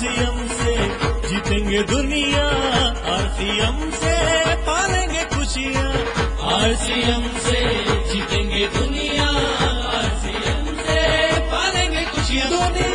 RCM से, जीतेंगे दुनिया। आरसीएम से, पालेंगे खुशियाँ। आरसीएम से, जीतेंगे दुनिया। आरसीएम से, पालेंगे खुशियाँ।